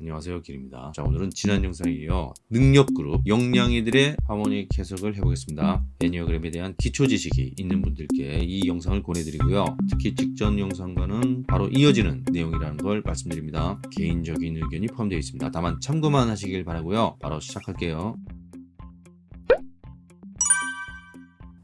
안녕하세요 길입니다. 자 오늘은 지난 영상에 이어 능력그룹 영양이들의 하모닉 해석을 해보겠습니다. 애니어그램에 대한 기초 지식이 있는 분들께 이 영상을 권해드리고요. 특히 직전 영상과는 바로 이어지는 내용이라는 걸 말씀드립니다. 개인적인 의견이 포함되어 있습니다. 다만 참고만 하시길 바라고요. 바로 시작할게요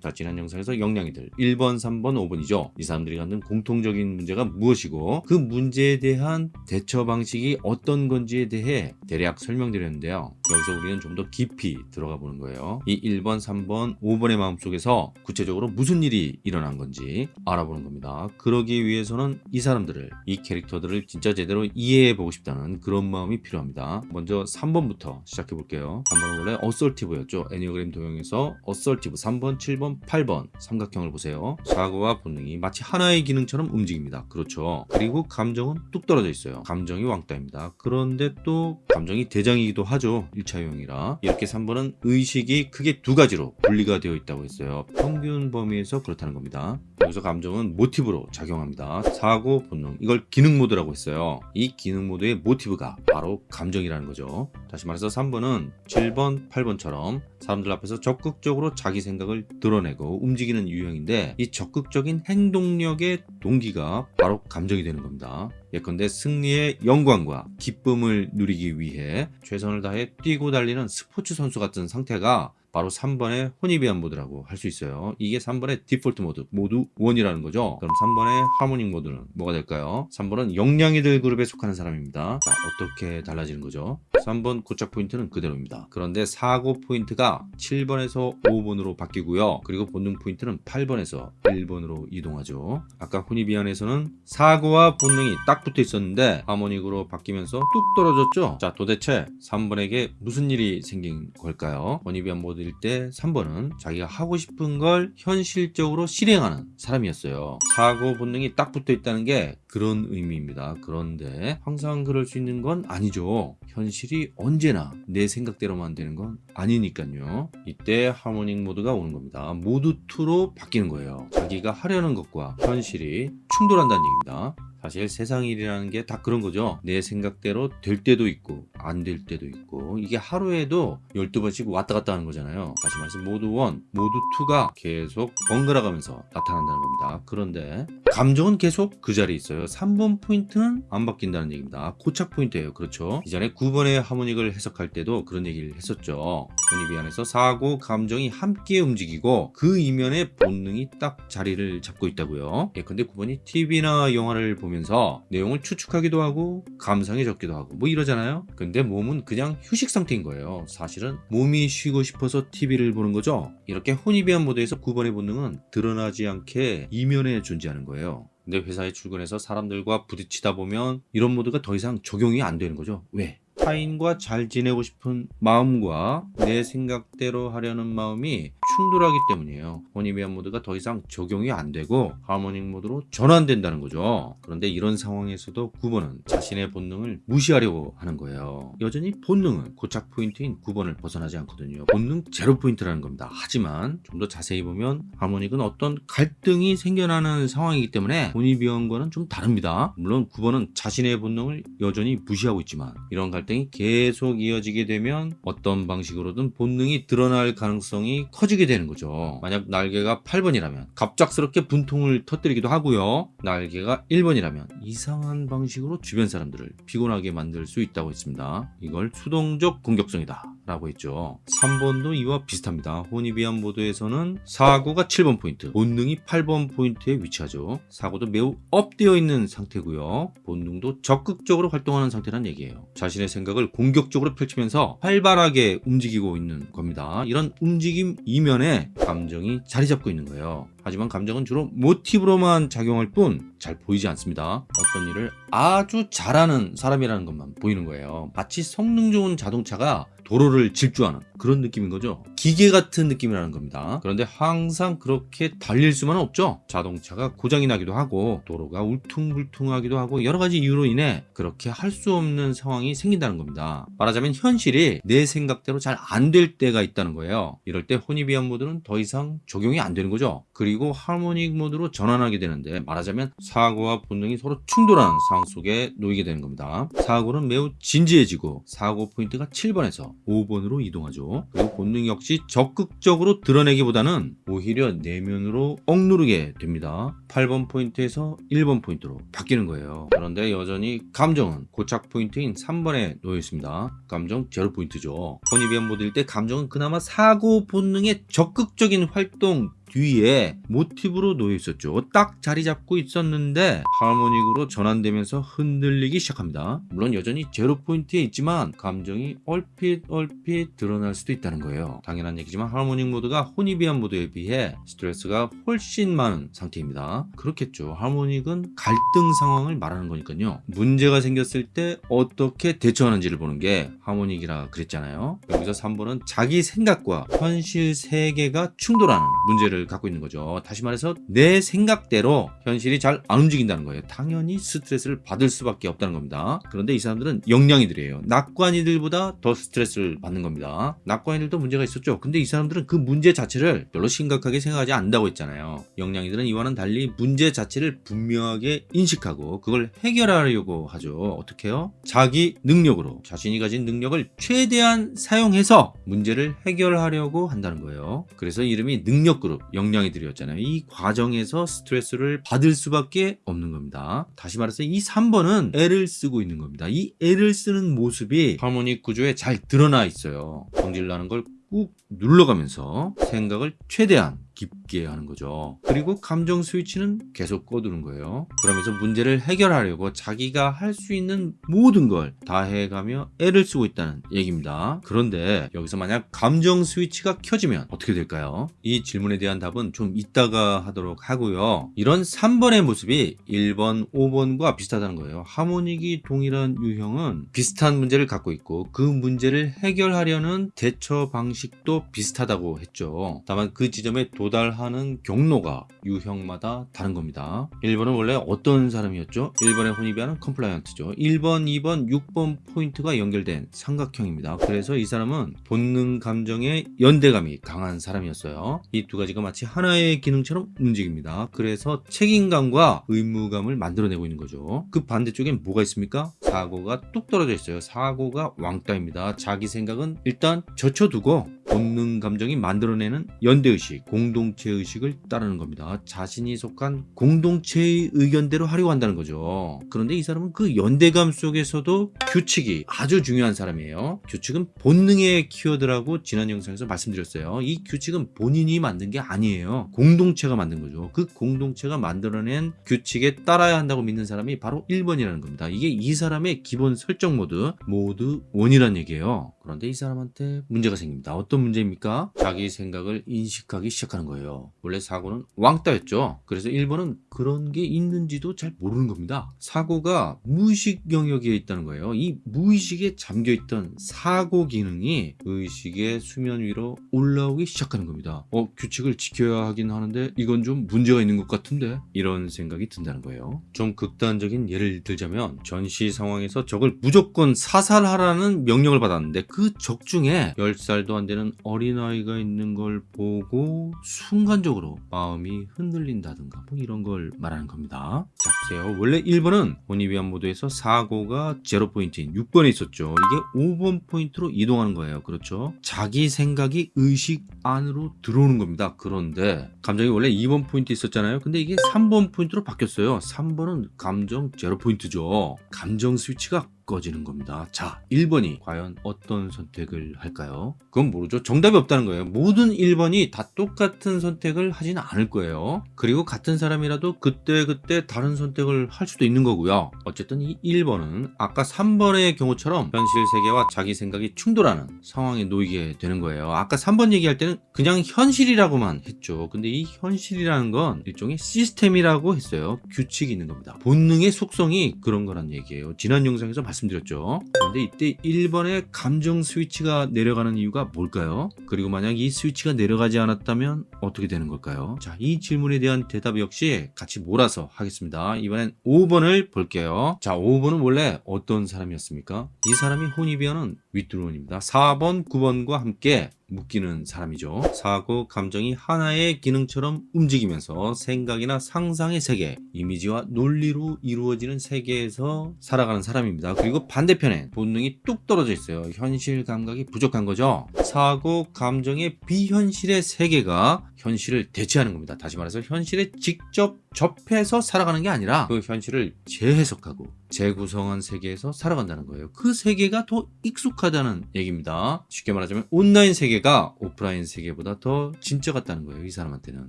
자 지난 영상에서 영양이들 1번 3번 5번이죠. 이 사람들이 갖는 공통적인 문제가 무엇이고 그 문제에 대한 대처 방식이 어떤 건지에 대해 대략 설명드렸는데요. 여기서 우리는 좀 더 깊이 들어가 보는 거예요. 이 1번 3번 5번의 마음속에서 구체적으로 무슨 일이 일어난 건지 알아보는 겁니다. 그러기 위해서는 이 사람들을 이 캐릭터들을 진짜 제대로 이해해 보고 싶다는 그런 마음이 필요합니다. 먼저 3번부터 시작해 볼게요. 3번은 원래 assertive였죠. enneagram 도형에서 assertive 3번 7번 8번 삼각형을 보세요. 사고와 본능이 마치 하나의 기능처럼 움직입니다. 그렇죠. 그리고 감정은 뚝 떨어져 있어요. 감정이 왕따입니다. 그런데 또 감정이 대장이기도 하죠. 1차 유형이라. 이렇게 3번은 의식이 크게 두 가지로 분리가 되어 있다고 했어요. 평균 범위에서 그렇다는 겁니다. 여기서 감정은 모티브로 작용합니다. 사고 본능 이걸 기능 모드라고 했어요. 이 기능 모드의 모티브가 바로 감정이라는 거죠. 다시 말해서 3번은 7번 8번처럼 사람들 앞에서 적극적으로 자기 생각을 드러내 고 움직이는 유형인데 이 적극적인 행동력의 동기가 바로 감정이 되는 겁니다. 예컨대 승리의 영광과 기쁨을 누리기 위해 최선을 다해 뛰고 달리는 스포츠 선수 같은 상태가 바로 3번의 혼입이한 모드라고 할 수 있어요. 이게 3번의 디폴트 모드 모두 1이라는 거죠? 그럼 3번의 하모닉 모드는 뭐가 될까요? 3번은 영양이들 그룹에 속하는 사람입니다. 자 어떻게 달라지는 거죠? 3번 고착 포인트는 그대로입니다. 그런데 사고 포인트가 7번에서 5번으로 바뀌고요. 그리고 본능 포인트는 8번에서 1번으로 이동하죠. 아까 Hornevian에서는 사고와 본능이 딱 붙어 있었는데 harmonic으로 바뀌면서 뚝 떨어졌죠? 자 도대체 3번에게 무슨 일이 생긴 걸까요? Hornevian 모드 모드일 때 3번은 자기가 하고 싶은 걸 현실적으로 실행하는 사람이었어요. 사고 본능이 딱 붙어 있다는 게 그런 의미입니다. 그런데 항상 그럴 수 있는 건 아니죠. 현실이 언제나 내 생각대로만 되는 건 아니니까요. 이때 harmonic 모드가 오는 겁니다. 모드 2로 바뀌는 거예요. 자기가 하려는 것과 현실이 충돌한다는 얘기입니다. 사실 세상 일이라는 게 다 그런 거죠. 내 생각대로 될 때도 있고 안 될 때도 있고 이게 하루에도 12번씩 왔다 갔다 하는 거잖아요. 다시 말해서 모드 1, 모드 2가 계속 번갈아 가면서 나타난다는 겁니다. 그런데 감정은 계속 그 자리에 있어요. 3번 포인트는 안 바뀐다는 얘기입니다. 고착 포인트예요. 그렇죠? 이전에 9번의 harmonic을 해석할 때도 그런 얘기를 했었죠. Hornevian에서 사고, 감정이 함께 움직이고 그 이면에 본능이 딱 자리를 잡고 있다고요. 예컨대 9번이 TV나 영화를 보면 보면서 내용을 추측하기도 하고 감상에 젖기도 하고 뭐 이러잖아요. 근데 몸은 그냥 휴식 상태인 거예요. 사실은 몸이 쉬고 싶어서 TV를 보는 거죠. 이렇게 Hornevian 모드에서 9번의 본능은 드러나지 않게 이면에 존재하는 거예요. 근데 회사에 출근해서 사람들과 부딪히다 보면 이런 모드가 더 이상 적용이 안 되는 거죠. 왜? 타인과 잘 지내고 싶은 마음과 내 생각대로 하려는 마음이 충돌하기 때문이에요. Hornevian 모드가 더 이상 적용이 안 되고 harmonic 모드로 전환된다는 거죠. 그런데 이런 상황에서도 9번은 자신의 본능을 무시하려고 하는 거예요. 여전히 본능은 고착 포인트인 9번을 벗어나지 않거든요. 본능 제로 포인트라는 겁니다. 하지만 좀 더 자세히 보면 harmonic은 어떤 갈등이 생겨나는 상황이기 때문에 Hornevian과는 좀 다릅니다. 물론 9번은 자신의 본능을 여전히 무시하고 있지만 이런 갈등 이 계속 이어지게 되면 어떤 방식으로든 본능이 드러날 가능성이 커지게 되는 거죠. 만약 날개가 8번이라면 갑작스럽게 분통을 터뜨리기도 하고요. 날개가 1번이라면 이상한 방식으로 주변 사람들을 피곤하게 만들 수 있다고 했습니다. 이걸 수동적 공격성이다 라고 했죠. 3번도 이와 비슷합니다. Hornevian 모드에서는 사고가 7번 포인트 본능이 8번 포인트에 위치하죠. 사고도 매우 up되어 있는 상태고요. 본능도 적극적으로 활동하는 상태란 얘기예요. 자신의 생각을 공격적으로 펼치면서 활발하게 움직이고 있는 겁니다. 이런 움직임 이면에 감정이 자리 잡고 있는 거예요 하지만 감정은 주로 모티브로만 작용할 뿐 잘 보이지 않습니다 어떤 일을 아주 잘하는 사람이라는 것만 보이는 거예요 마치 성능 좋은 자동차가 도로를 질주하는 그런 느낌인 거죠. 기계 같은 느낌이라는 겁니다. 그런데 항상 그렇게 달릴 수만은 없죠. 자동차가 고장이 나기도 하고 도로가 울퉁불퉁하기도 하고 여러 가지 이유로 인해 그렇게 할 수 없는 상황이 생긴다는 겁니다. 말하자면 현실이 내 생각대로 잘 안 될 때가 있다는 거예요. 이럴 때 Hornevian 모드는 더 이상 적용이 안 되는 거죠. 그리고 harmonic 모드로 전환하게 되는데 말하자면 사고와 본능이 서로 충돌하는 상황 속에 놓이게 되는 겁니다. 사고는 매우 진지해지고 사고 포인트가 7번에서 5번으로 이동하죠. 그리고 본능 역시 적극적으로 드러내기보다는 오히려 내면으로 억누르게 됩니다. 8번 포인트에서 1번 포인트로 바뀌는 거예요. 그런데 여전히 감정은 고착 포인트인 3번에 놓여 있습니다. 감정 제로 포인트죠. Hornevian 모드일 때 감정은 그나마 사고 본능의 적극적인 활동 뒤에 모티브로 놓여 있었죠. 딱 자리 잡고 있었는데 harmonic으로 전환되면서 흔들리기 시작합니다. 물론 여전히 제로 포인트에 있지만 감정이 얼핏 얼핏 드러날 수도 있다는 거예요. 당연한 얘기지만 harmonic 모드가 Hornevian 모드에 비해 스트레스가 훨씬 많은 상태입니다. 그렇겠죠. harmonic은 갈등 상황을 말하는 거니까요. 문제가 생겼을 때 어떻게 대처하는지를 보는 게 harmonic이라 그랬잖아요. 여기서 3번은 자기 생각과 현실 세계가 충돌하는 문제를 갖고 있는 거죠. 다시 말해서 내 생각대로 현실이 잘 안 움직인다는 거예요. 당연히 스트레스를 받을 수밖에 없다는 겁니다. 그런데 이 사람들은 영양이들이에요. 낙관이들보다 더 스트레스를 받는 겁니다. 낙관이들도 문제가 있었죠. 근데 이 사람들은 그 문제 자체를 별로 심각하게 생각하지 않는다고 했잖아요. 영양이들은 이와는 달리 문제 자체를 분명하게 인식하고 그걸 해결하려고 하죠. 어떻게 해요? 자기 능력으로 자신이 가진 능력을 최대한 사용해서 문제를 해결하려고 한다는 거예요. 그래서 이름이 능력그룹, 영양이들이었잖아요. 이 과정에서 스트레스를 받을 수밖에 없는 겁니다. 다시 말해서 이 3번은 애를 쓰고 있는 겁니다. 이 애를 쓰는 모습이 하모닉 구조에 잘 드러나 있어요. 성질 나는 걸 꾹 눌러가면서 생각을 최대한 깊게 하는 거죠. 그리고 감정 스위치는 계속 꺼두는 거예요. 그러면서 문제를 해결하려고 자기가 할 수 있는 모든 걸 다 해가며 애를 쓰고 있다는 얘기입니다. 그런데 여기서 만약 감정 스위치가 켜지면 어떻게 될까요? 이 질문에 대한 답은 좀 이따가 하도록 하고요. 이런 3번의 모습이 1번, 5번과 비슷하다는 거예요. 하모닉이 동일한 유형은 비슷한 문제를 갖고 있고 그 문제를 해결하려는 대처 방식도 비슷하다고 했죠. 다만 그 지점에 도달 하는 경로가 유형마다 다른 겁니다. 1번은 원래 어떤 사람이었죠? 1번의 Hornevian은 compliant죠. 1번, 2번, 6번 포인트가 연결된 삼각형입니다. 그래서 이 사람은 본능 감정의 연대감이 강한 사람이었어요. 이 두 가지가 마치 하나의 기능처럼 움직입니다. 그래서 책임감과 의무감을 만들어내고 있는 거죠. 그 반대쪽엔 뭐가 있습니까? 사고가 뚝 떨어져 있어요. 사고가 왕따입니다. 자기 생각은 일단 젖혀두고 본능 감정이 만들어내는 연대의식, 공동체의식을 따르는 겁니다. 자신이 속한 공동체의 의견대로 하려고 한다는 거죠. 그런데 이 사람은 그 연대감 속에서도 규칙이 아주 중요한 사람이에요. 규칙은 본능의 키워드라고 지난 영상에서 말씀드렸어요. 이 규칙은 본인이 만든 게 아니에요. 공동체가 만든 거죠. 그 공동체가 만들어낸 규칙에 따라야 한다고 믿는 사람이 바로 1번이라는 겁니다. 이게 이 사람의 기본 설정 모드, 모드 원이란 얘기예요. 그런데 이 사람한테 문제가 생깁니다. 어떤 문제입니까? 자기 생각을 인식하기 시작하는 거예요. 원래 사고는 왕따였죠. 그래서 1번은 그런 게 있는지도 잘 모르는 겁니다. 사고가 무의식 영역에 있다는 거예요. 이 무의식에 잠겨있던 사고 기능이 의식의 수면 위로 올라오기 시작하는 겁니다. 어, 규칙을 지켜야 하긴 하는데 이건 좀 문제가 있는 것 같은데? 이런 생각이 든다는 거예요. 좀 극단적인 예를 들자면 전시 상황에서 적을 무조건 사살하라는 명령을 받았는데 그 적 중에 10살도 안 되는 어린아이가 있는 걸 보고 순간적으로 마음이 흔들린다든가 뭐 이런 걸 말하는 겁니다. 자 보세요. 원래 1번은 Hornevian 모드에서 사고가 제로 포인트인 6번에 있었죠. 이게 5번 포인트로 이동하는 거예요. 그렇죠? 자기 생각이 의식 안으로 들어오는 겁니다. 그런데 감정이 원래 2번 포인트 있었잖아요. 근데 이게 3번 포인트로 바뀌었어요. 3번은 감정 제로 포인트죠. 감정 스위치가 꺼지는 겁니다. 자, 1번이 과연 어떤 선택을 할까요? 그건 모르죠. 정답이 없다는 거예요. 모든 1번이 다 똑같은 선택을 하지는 않을 거예요. 그리고 같은 사람이라도 그때그때 그때 다른 선택을 할 수도 있는 거고요. 어쨌든 이 1번은 아까 3번의 경우처럼 현실 세계와 자기 생각이 충돌하는 상황에 놓이게 되는 거예요. 아까 3번 얘기할 때는 그냥 현실이라고만 했죠. 근데 이 현실이라는 건 일종의 시스템이라고 했어요. 규칙이 있는 겁니다. 본능의 속성이 그런 거란 얘기예요. 지난 영상에서 말씀 말씀드렸죠. 그런데 이때 1번의 감정 스위치가 내려가는 이유가 뭘까요? 그리고 만약 이 스위치가 내려가지 않았다면 어떻게 되는 걸까요? 자, 이 질문에 대한 대답 역시 같이 몰아서 하겠습니다. 이번엔 5번을 볼게요. 자, 5번은 원래 어떤 사람이었습니까? 이 사람이 혼이비하는 윗두론입니다. 4번, 9번과 함께 묶이는 사람이죠. 사고, 감정이 하나의 기능처럼 움직이면서 생각이나 상상의 세계, 이미지와 논리로 이루어지는 세계에서 살아가는 사람입니다. 그리고 반대편에 본능이 뚝 떨어져 있어요. 현실 감각이 부족한 거죠. 사고, 감정의 비현실의 세계가 현실을 대체하는 겁니다. 다시 말해서 현실에 직접 접해서 살아가는 게 아니라 그 현실을 재해석하고 재구성한 세계에서 살아간다는 거예요. 그 세계가 더 익숙하다는 얘기입니다. 쉽게 말하자면 온라인 세계가 오프라인 세계보다 더 진짜 같다는 거예요. 이 사람한테는.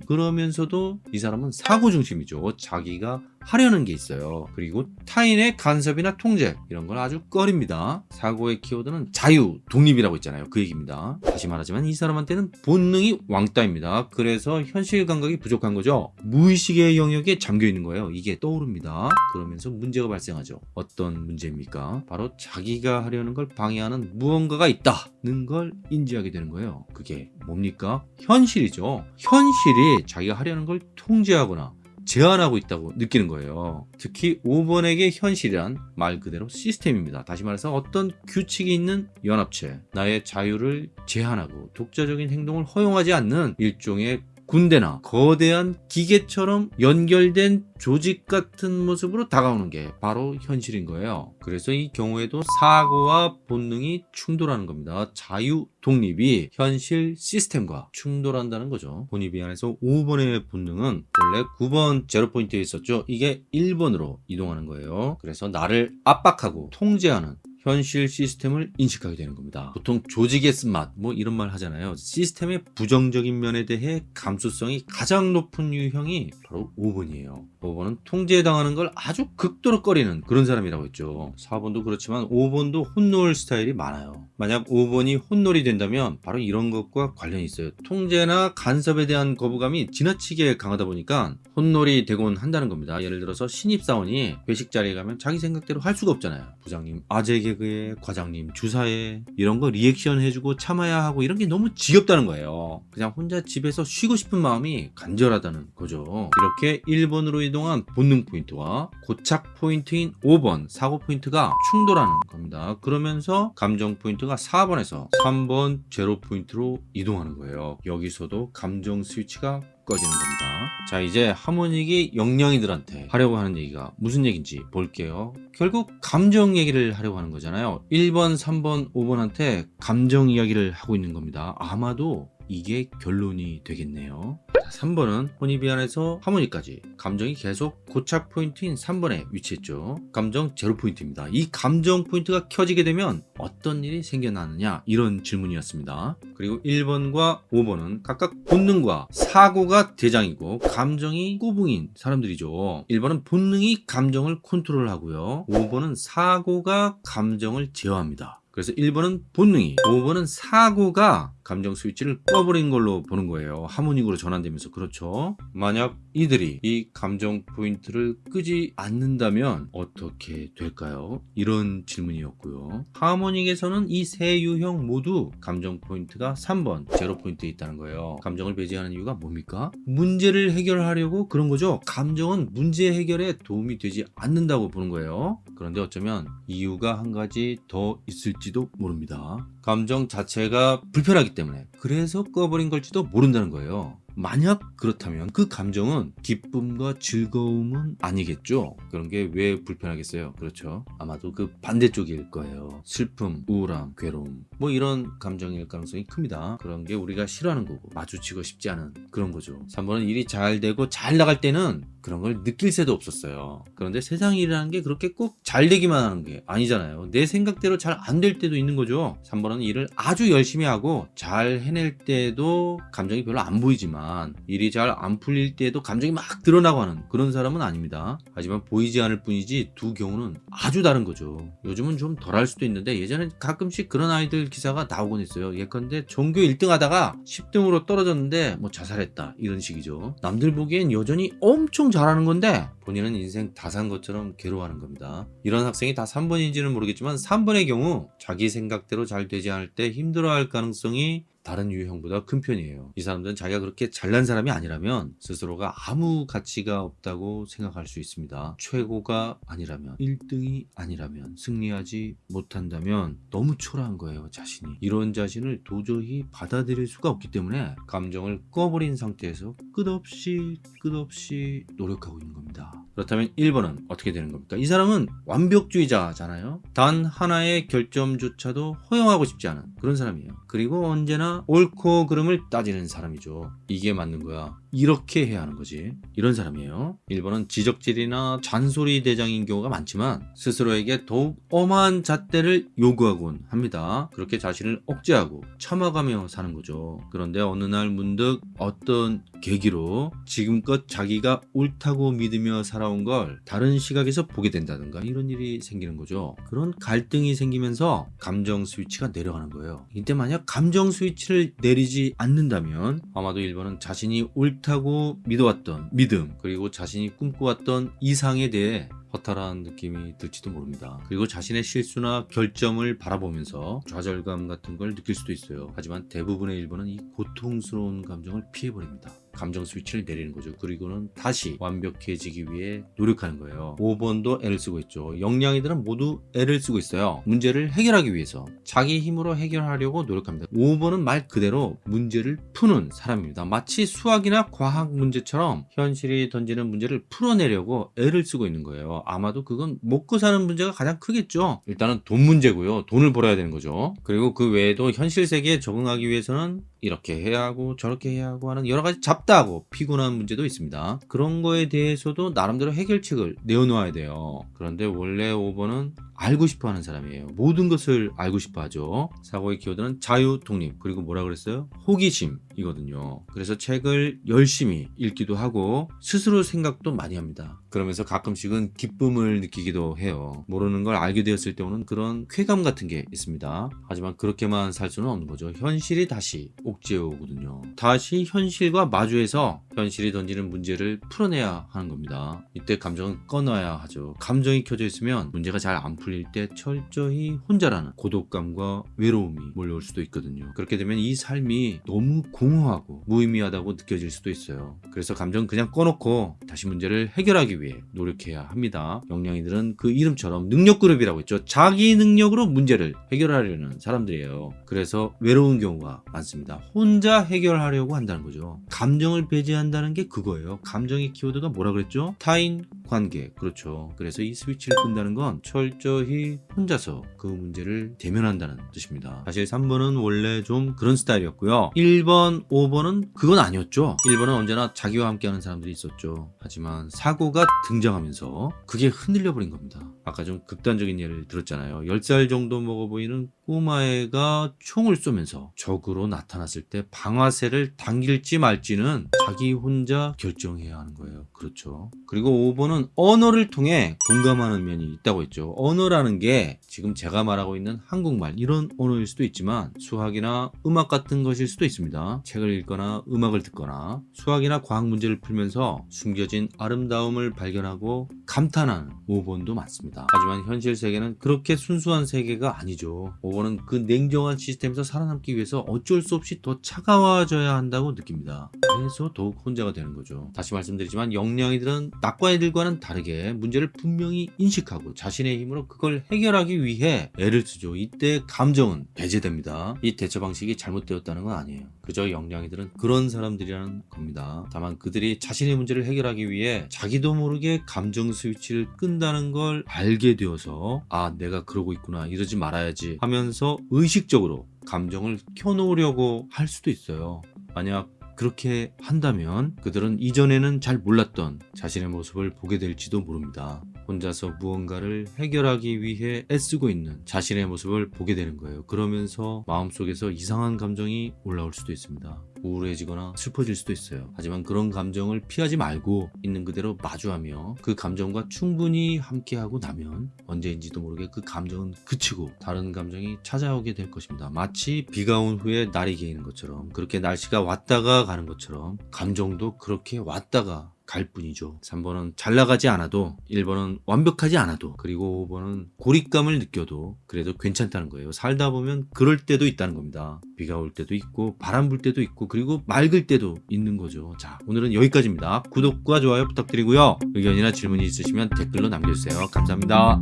그러면서도 이 사람은 사고 중심이죠. 자기가 하려는 게 있어요. 그리고 타인의 간섭이나 통제 이런 걸 아주 꺼립니다. 사고의 키워드는 자유, 독립이라고 있잖아요. 그 얘기입니다. 다시 말하지만 이 사람한테는 본능이 왕따입니다. 그래서 현실 감각이 부족한 거죠. 무의식의 영역에 잠겨 있는 거예요. 이게 떠오릅니다. 그러면서 문제가 발생하죠. 어떤 문제입니까? 바로 자기가 하려는 걸 방해하는 무언가가 있다는 걸 인지하게 되는 거예요. 그게 뭡니까? 현실이죠. 현실이 자기가 하려는 걸 통제하거나 제한하고 있다고 느끼는 거예요. 특히 5번에게 현실이란 말 그대로 시스템입니다. 다시 말해서 어떤 규칙이 있는 연합체, 나의 자유를 제한하고 독자적인 행동을 허용하지 않는 일종의 군대나 거대한 기계처럼 연결된 조직 같은 모습으로 다가오는 게 바로 현실인 거예요. 그래서 이 경우에도 사고와 본능이 충돌하는 겁니다. 자유, 독립이 현실 시스템과 충돌한다는 거죠. 본입이 안에서 5번의 본능은 원래 9번 제로 포인트에 있었죠. 이게 1번으로 이동하는 거예요. 그래서 나를 압박하고 통제하는 현실 시스템을 인식하게 되는 겁니다. 보통 조직의 쓴맛 뭐 이런 말 하잖아요. 시스템의 부정적인 면에 대해 감수성이 가장 높은 유형이 바로 5번이에요. 5번은 통제당하는 걸 아주 극도로 꺼리는 그런 사람이라고 했죠. 4번도 그렇지만 5번도 혼놀 스타일이 많아요. 만약 5번이 혼놀이 된다면 바로 이런 것과 관련이 있어요. 통제나 간섭에 대한 거부감이 지나치게 강하다 보니까 혼놀이 되곤 한다는 겁니다. 예를 들어서 신입사원이 회식 자리에 가면 자기 생각대로 할 수가 없잖아요. 부장님 아재 개그에 과장님 주사에 이런 거 리액션 해주고 참아야 하고 이런 게 너무 지겹다는 거예요. 그냥 혼자 집에서 쉬고 싶은 마음이 간절하다는 거죠. 이렇게 1번으로 이 동한 본능 포인트와 고착 포인트인 5번 사고 포인트가 충돌하는 겁니다. 그러면서 감정 포인트가 4번에서 3번 제로 포인트로 이동하는 거예요. 여기서도 감정 스위치가 꺼지는 겁니다. 자 이제 하모닉이 영양이들한테 하려고 하는 얘기가 무슨 얘기인지 볼게요. 결국 감정 얘기를 하려고 하는 거잖아요. 1번, 3번, 5번한테 감정 이야기를 하고 있는 겁니다. 아마도 이게 결론이 되겠네요. 3번은 Hornevian에서 Harmonic까지 감정이 계속 고착 포인트인 3번에 위치했죠. 감정 제로 포인트입니다. 이 감정 포인트가 켜지게 되면 어떤 일이 생겨나느냐 이런 질문이었습니다. 그리고 1번과 5번은 각각 본능과 사고가 대장이고 감정이 꼬붕인 사람들이죠. 1번은 본능이 감정을 컨트롤하고요. 5번은 사고가 감정을 제어합니다. 그래서 1번은 본능이, 5번은 사고가 감정 스위치를 꺼버린 걸로 보는 거예요. Harmonic으로 전환되면서 그렇죠. 만약 이들이 이 감정 포인트를 끄지 않는다면 어떻게 될까요? 이런 질문이었고요. Harmonic에서는 이 세 유형 모두 감정 포인트가 3번 제로 포인트에 있다는 거예요. 감정을 배제하는 이유가 뭡니까? 문제를 해결하려고 그런 거죠. 감정은 문제 해결에 도움이 되지 않는다고 보는 거예요. 그런데 어쩌면 이유가 한 가지 더 있을지도 모릅니다. 감정 자체가 불편하기 때문에 그래서 꺼버린 걸지도 모른다는 거예요. 만약 그렇다면 그 감정은 기쁨과 즐거움은 아니겠죠? 그런 게 왜 불편하겠어요? 그렇죠. 아마도 그 반대쪽일 거예요. 슬픔, 우울함, 괴로움. 뭐 이런 감정일 가능성이 큽니다. 그런 게 우리가 싫어하는 거고 마주치고 싶지 않은 그런 거죠. 3번은 일이 잘 되고 잘 나갈 때는 그런 걸 느낄 새도 없었어요. 그런데 세상 일이라는 게 그렇게 꼭 잘 되기만 하는 게 아니잖아요. 내 생각대로 잘 안 될 때도 있는 거죠. 3번은 일을 아주 열심히 하고 잘 해낼 때도 감정이 별로 안 보이지만 일이 잘 안 풀릴 때도 감정이 막 드러나고 하는 그런 사람은 아닙니다. 하지만 보이지 않을 뿐이지 두 경우는 아주 다른 거죠. 요즘은 좀 덜할 수도 있는데 예전에 가끔씩 그런 아이들 기사가 나오곤 했어요. 예컨대 전교 1등 하다가 10등으로 떨어졌는데 뭐 자살했다 이런 식이죠. 남들 보기엔 여전히 엄청 잘하는 건데 본인은 인생 다 산 것처럼 괴로워하는 겁니다. 이런 학생이 다 3번인지는 모르겠지만 3번의 경우 자기 생각대로 잘 되지 않을 때 힘들어할 가능성이 다른 유형보다 큰 편이에요. 이 사람들은 자기가 그렇게 잘난 사람이 아니라면 스스로가 아무 가치가 없다고 생각할 수 있습니다. 최고가 아니라면 1등이 아니라면 승리하지 못한다면 너무 초라한 거예요. 자신이. 이런 자신을 도저히 받아들일 수가 없기 때문에 감정을 꺼버린 상태에서 끝없이 끝없이 노력하고 있는 겁니다. 그렇다면 1번은 어떻게 되는 겁니까? 이 사람은 완벽주의자잖아요. 단 하나의 결점조차도 허용하고 싶지 않은 그런 사람이에요. 그리고 언제나 옳고 그름을 따지는 사람이죠. 이게 맞는 거야. 이렇게 해야 하는 거지. 이런 사람이에요. 1번은 지적질이나 잔소리 대장인 경우가 많지만 스스로에게 더욱 엄한 잣대를 요구하곤 합니다. 그렇게 자신을 억제하고 참아가며 사는 거죠. 그런데 어느 날 문득 어떤 계기로 지금껏 자기가 옳다고 믿으며 살아온 걸 다른 시각에서 보게 된다든가 이런 일이 생기는 거죠. 그런 갈등이 생기면서 감정 스위치가 내려가는 거예요. 이때 만약 감정 스위치를 내리지 않는다면 아마도 1번은 자신이 옳다 고 믿어왔던 믿음 그리고 자신이 꿈꿔왔던 이상에 대해 허탈한 느낌이 들지도 모릅니다. 그리고 자신의 실수나 결점을 바라보면서 좌절감 같은 걸 느낄 수도 있어요. 하지만 대부분의 1번은 이 고통스러운 감정을 피해버립니다. 감정 스위치를 내리는 거죠. 그리고는 다시 완벽해지기 위해 노력하는 거예요. 5번도 애를 쓰고 있죠. 영양이들은 모두 애를 쓰고 있어요. 문제를 해결하기 위해서 자기 힘으로 해결하려고 노력합니다. 5번은 말 그대로 문제를 푸는 사람입니다. 마치 수학이나 과학 문제처럼 현실이 던지는 문제를 풀어내려고 애를 쓰고 있는 거예요. 아마도 그건 먹고 사는 문제가 가장 크겠죠. 일단은 돈 문제고요. 돈을 벌어야 되는 거죠. 그리고 그 외에도 현실 세계에 적응하기 위해서는 이렇게 해야 하고 저렇게 해야 하고 하는 여러 가지 잡다하고 피곤한 문제도 있습니다. 그런 거에 대해서도 나름대로 해결책을 내어놓아야 돼요. 그런데 원래 5번은 알고 싶어 하는 사람이에요. 모든 것을 알고 싶어 하죠. 사고의 키워드는 자유, 독립, 그리고 뭐라 그랬어요? 호기심이거든요. 그래서 책을 열심히 읽기도 하고 스스로 생각도 많이 합니다. 그러면서 가끔씩은 기쁨을 느끼기도 해요. 모르는 걸 알게 되었을 때 오는 그런 쾌감 같은 게 있습니다. 하지만 그렇게만 살 수는 없는 거죠. 현실이 다시 옥죄어 오거든요. 다시 현실과 마주해서 현실이 던지는 문제를 풀어내야 하는 겁니다. 이때 감정은 꺼놔야 하죠. 감정이 켜져 있으면 문제가 잘 안 풀릴 때 철저히 혼자라는 고독감과 외로움이 몰려올 수도 있거든요. 그렇게 되면 이 삶이 너무 공허하고 무의미하다고 느껴질 수도 있어요. 그래서 감정 그냥 꺼놓고 다시 문제를 해결하기 위해 노력해야 합니다. 영양이들은 그 이름처럼 능력그룹이라고 했죠. 자기 능력으로 문제를 해결하려는 사람들이에요. 그래서 외로운 경우가 많습니다. 혼자 해결하려고 한다는 거죠. 감정을 배제한다는 게 그거예요. 감정의 키워드가 뭐라 그랬죠? 타인 관계. 그렇죠. 그래서 이 스위치를 끈다는 건 철저히 혼자서 그 문제를 대면한다는 뜻입니다. 사실 3번은 원래 좀 그런 스타일이었고요. 1번, 5번은 그건 아니었죠. 1번은 언제나 자기와 함께하는 사람들이 있었죠. 하지만 사고가 등장하면서 그게 흔들려 버린 겁니다. 아까 좀 극단적인 예를 들었잖아요. 10살 정도 먹어 보이는 꼬마애가 총을 쏘면서 적으로 나타났 을 때 방아쇠를 당길지 말지는 자기 혼자 결정해야 하는 거예요. 그렇죠. 그리고 5번은 언어를 통해 공감하는 면이 있다고 했죠. 언어라는 게 지금 제가 말하고 있는 한국말 이런 언어일 수도 있지만 수학이나 음악 같은 것일 수도 있습니다. 책을 읽거나 음악을 듣거나 수학이나 과학 문제를 풀면서 숨겨진 아름다움을 발견하고 감탄하는 5번도 많습니다. 하지만 현실 세계는 그렇게 순수한 세계가 아니죠. 5번은 그 냉정한 시스템에서 살아남기 위해서 어쩔 수 없이 더 차가워져야 한다고 느낍니다. 그래서 더욱 혼자가 되는 거죠. 다시 말씀드리지만 영양이들은 낙과 애들과는 다르게 문제를 분명히 인식하고 자신의 힘으로 그걸 해결하기 위해 애를 쓰죠. 이때 감정은 배제됩니다. 이 대처 방식이 잘못되었다는 건 아니에요. 그저 영양이들은 그런 사람들이라는 겁니다. 다만 그들이 자신의 문제를 해결하기 위해 자기도 모르게 감정 스위치를 끈다는 걸 알게 되어서 아 내가 그러고 있구나 이러지 말아야지 하면서 의식적으로 감정을 켜놓으려고 할 수도 있어요. 만약 그렇게 한다면 그들은 이전에는 잘 몰랐던 자신의 모습을 보게 될지도 모릅니다. 혼자서 무언가를 해결하기 위해 애쓰고 있는 자신의 모습을 보게 되는 거예요. 그러면서 마음속에서 이상한 감정이 올라올 수도 있습니다. 우울해지거나 슬퍼질 수도 있어요. 하지만 그런 감정을 피하지 말고 있는 그대로 마주하며 그 감정과 충분히 함께하고 나면 언제인지도 모르게 그 감정은 그치고 다른 감정이 찾아오게 될 것입니다. 마치 비가 온 후에 날이 개이는 것처럼 그렇게 날씨가 왔다가 가는 것처럼 감정도 그렇게 왔다가 갈 뿐이죠. 3번은 잘 나가지 않아도 1번은 완벽하지 않아도 그리고 5번은 고립감을 느껴도 그래도 괜찮다는 거예요. 살다 보면 그럴 때도 있다는 겁니다. 비가 올 때도 있고 바람 불 때도 있고 그리고 맑을 때도 있는 거죠. 자 오늘은 여기까지입니다. 구독과 좋아요 부탁드리고요. 의견이나 질문이 있으시면 댓글로 남겨주세요. 감사합니다.